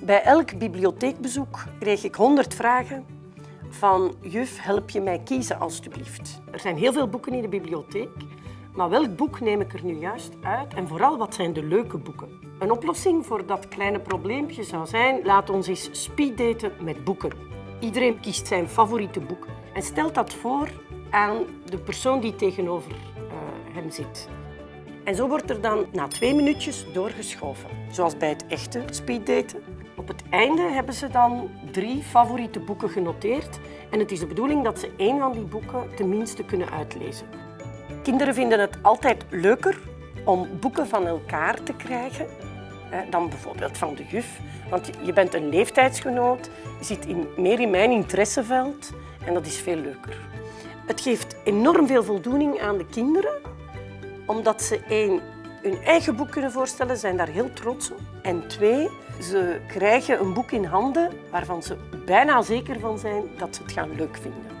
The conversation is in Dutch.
Bij elk bibliotheekbezoek kreeg ik honderd vragen van juf, help je mij kiezen alstublieft. Er zijn heel veel boeken in de bibliotheek, maar welk boek neem ik er nu juist uit en vooral wat zijn de leuke boeken? Een oplossing voor dat kleine probleempje zou zijn, laat ons eens speeddaten met boeken. Iedereen kiest zijn favoriete boek en stelt dat voor aan de persoon die tegenover uh, hem zit. En zo wordt er dan na twee minuutjes doorgeschoven, zoals bij het echte speeddaten. Op het einde hebben ze dan drie favoriete boeken genoteerd en het is de bedoeling dat ze één van die boeken tenminste kunnen uitlezen. Kinderen vinden het altijd leuker om boeken van elkaar te krijgen dan bijvoorbeeld van de juf. Want je bent een leeftijdsgenoot, je zit in, meer in mijn interesseveld en dat is veel leuker. Het geeft enorm veel voldoening aan de kinderen, omdat ze één, hun eigen boek kunnen voorstellen, zijn daar heel trots op. En twee, ze krijgen een boek in handen waarvan ze bijna zeker van zijn dat ze het gaan leuk vinden.